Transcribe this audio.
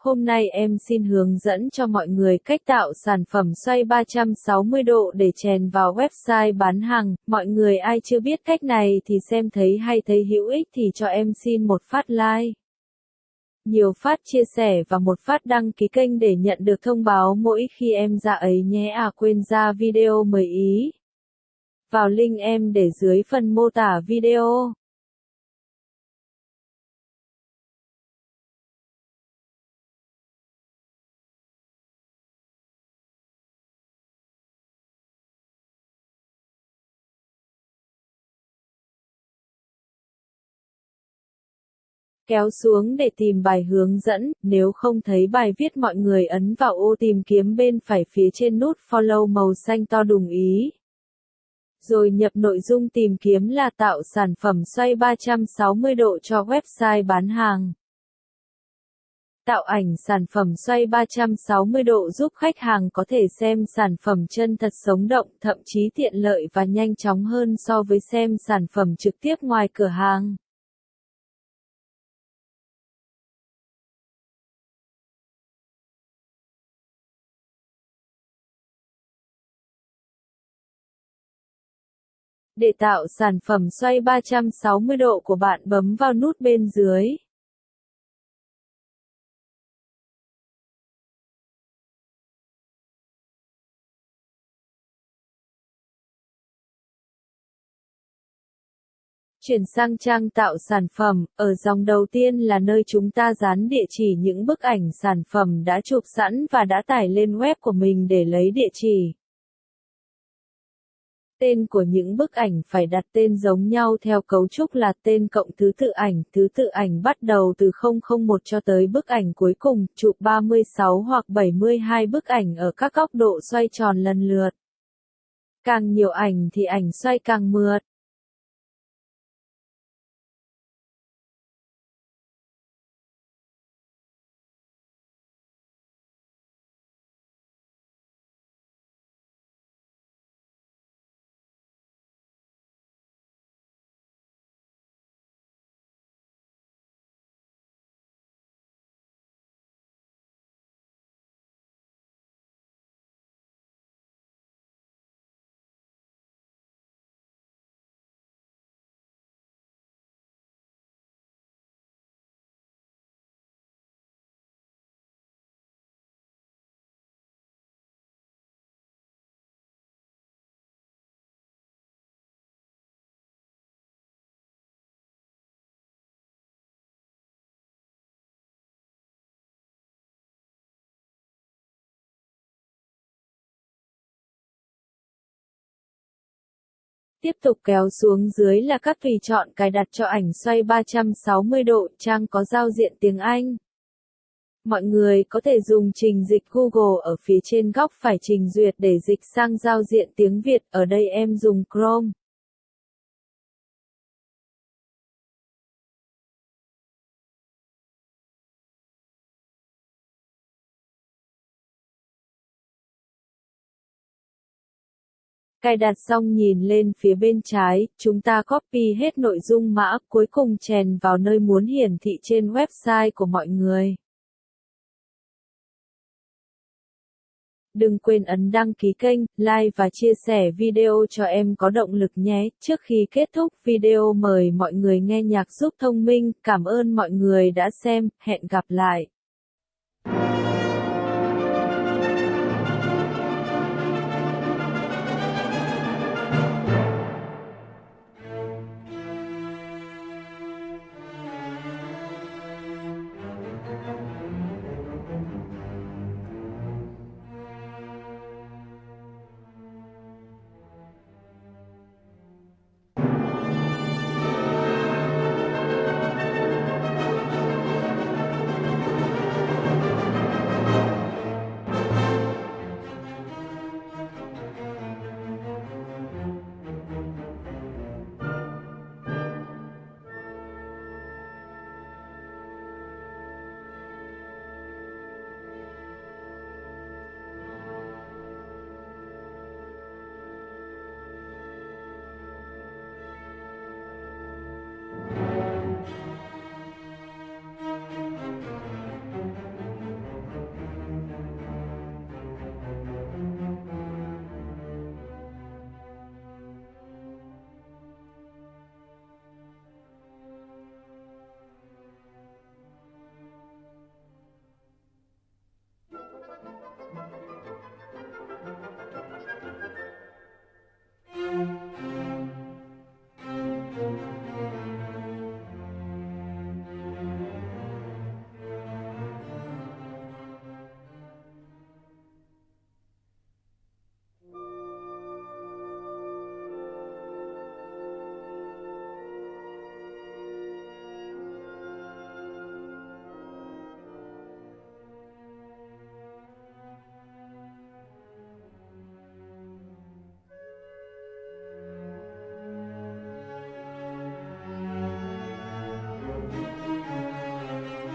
Hôm nay em xin hướng dẫn cho mọi người cách tạo sản phẩm xoay 360 độ để chèn vào website bán hàng. Mọi người ai chưa biết cách này thì xem thấy hay thấy hữu ích thì cho em xin một phát like. Nhiều phát chia sẻ và một phát đăng ký kênh để nhận được thông báo mỗi khi em ra ấy nhé à quên ra video mời ý. Vào link em để dưới phần mô tả video. Kéo xuống để tìm bài hướng dẫn, nếu không thấy bài viết mọi người ấn vào ô tìm kiếm bên phải phía trên nút follow màu xanh to đồng ý. Rồi nhập nội dung tìm kiếm là tạo sản phẩm xoay 360 độ cho website bán hàng. Tạo ảnh sản phẩm xoay 360 độ giúp khách hàng có thể xem sản phẩm chân thật sống động, thậm chí tiện lợi và nhanh chóng hơn so với xem sản phẩm trực tiếp ngoài cửa hàng. Để tạo sản phẩm xoay 360 độ của bạn bấm vào nút bên dưới. Chuyển sang trang tạo sản phẩm, ở dòng đầu tiên là nơi chúng ta dán địa chỉ những bức ảnh sản phẩm đã chụp sẵn và đã tải lên web của mình để lấy địa chỉ. Tên của những bức ảnh phải đặt tên giống nhau theo cấu trúc là tên cộng thứ tự ảnh, thứ tự ảnh bắt đầu từ 001 cho tới bức ảnh cuối cùng, chụp 36 hoặc 72 bức ảnh ở các góc độ xoay tròn lần lượt. Càng nhiều ảnh thì ảnh xoay càng mượt. Tiếp tục kéo xuống dưới là các tùy chọn cài đặt cho ảnh xoay 360 độ, trang có giao diện tiếng Anh. Mọi người có thể dùng trình dịch Google ở phía trên góc phải trình duyệt để dịch sang giao diện tiếng Việt, ở đây em dùng Chrome. Cài đặt xong nhìn lên phía bên trái, chúng ta copy hết nội dung mã, cuối cùng chèn vào nơi muốn hiển thị trên website của mọi người. Đừng quên ấn đăng ký kênh, like và chia sẻ video cho em có động lực nhé. Trước khi kết thúc video mời mọi người nghe nhạc giúp thông minh. Cảm ơn mọi người đã xem, hẹn gặp lại.